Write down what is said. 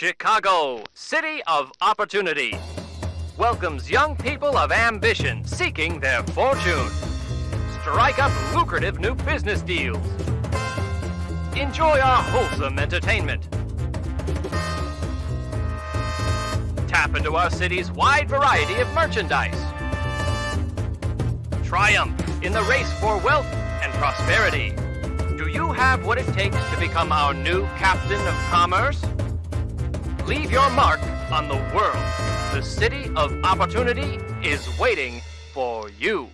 Chicago, city of opportunity, welcomes young people of ambition seeking their fortune. Strike up lucrative new business deals. Enjoy our wholesome entertainment. Tap into our city's wide variety of merchandise. Triumph in the race for wealth and prosperity. Do you have what it takes to become our new captain of commerce? Leave your mark on the world. The city of opportunity is waiting for you.